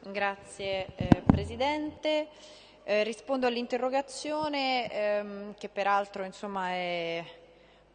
Grazie eh, Presidente. Eh, rispondo all'interrogazione ehm, che peraltro insomma, è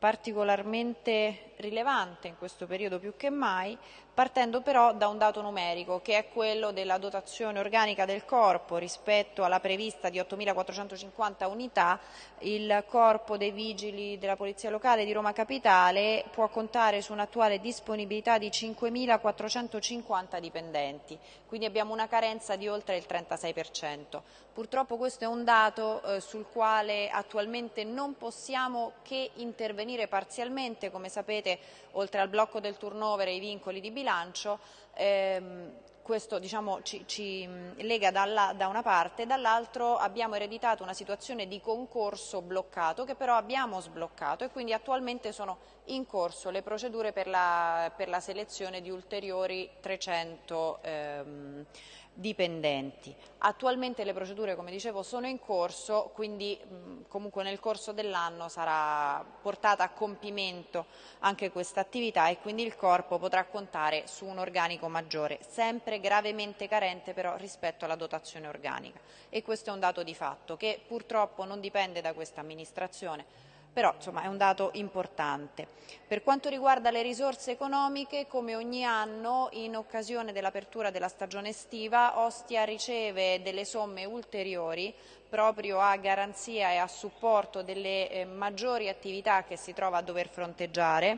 particolarmente rilevante in questo periodo più che mai, partendo però da un dato numerico che è quello della dotazione organica del corpo rispetto alla prevista di 8.450 unità, il corpo dei vigili della Polizia Locale di Roma Capitale può contare su un'attuale disponibilità di 5.450 dipendenti, quindi abbiamo una carenza di oltre il 36%. Purtroppo questo è un dato eh, sul quale attualmente non possiamo che intervenire parzialmente, come sapete oltre al blocco del turnover e ai vincoli di bilancio, ehm, questo diciamo, ci, ci, lega dalla, da una parte, dall'altro abbiamo ereditato una situazione di concorso bloccato che però abbiamo sbloccato e quindi attualmente sono in corso le procedure per la, per la selezione di ulteriori 300 ehm, dipendenti. Attualmente le procedure, come dicevo, sono in corso, quindi mh, comunque nel corso dell'anno sarà portata a compimento anche questa attività e quindi il Corpo potrà contare su un organico maggiore, sempre gravemente carente però rispetto alla dotazione organica. E questo è un dato di fatto che purtroppo non dipende da questa amministrazione, però insomma, è un dato importante. Per quanto riguarda le risorse economiche, come ogni anno in occasione dell'apertura della stagione estiva, Ostia riceve delle somme ulteriori proprio a garanzia e a supporto delle eh, maggiori attività che si trova a dover fronteggiare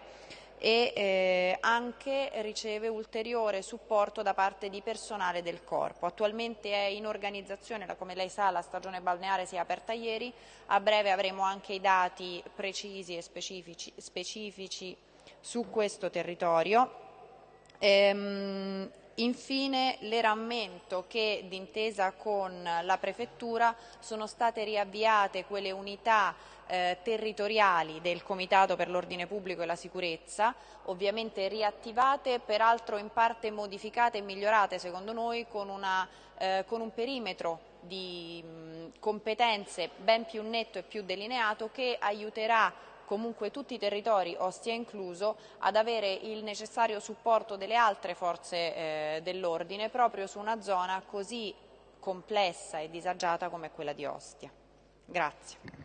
e eh, anche riceve ulteriore supporto da parte di personale del corpo. Attualmente è in organizzazione, come lei sa la stagione balneare si è aperta ieri, a breve avremo anche i dati precisi e specifici, specifici su questo territorio. Ehm, Infine le rammento che d'intesa con la Prefettura sono state riavviate quelle unità eh, territoriali del Comitato per l'Ordine Pubblico e la Sicurezza, ovviamente riattivate, peraltro in parte modificate e migliorate secondo noi con, una, eh, con un perimetro di mh, competenze ben più netto e più delineato che aiuterà comunque tutti i territori, Ostia incluso, ad avere il necessario supporto delle altre forze eh, dell'ordine proprio su una zona così complessa e disagiata come quella di Ostia. Grazie.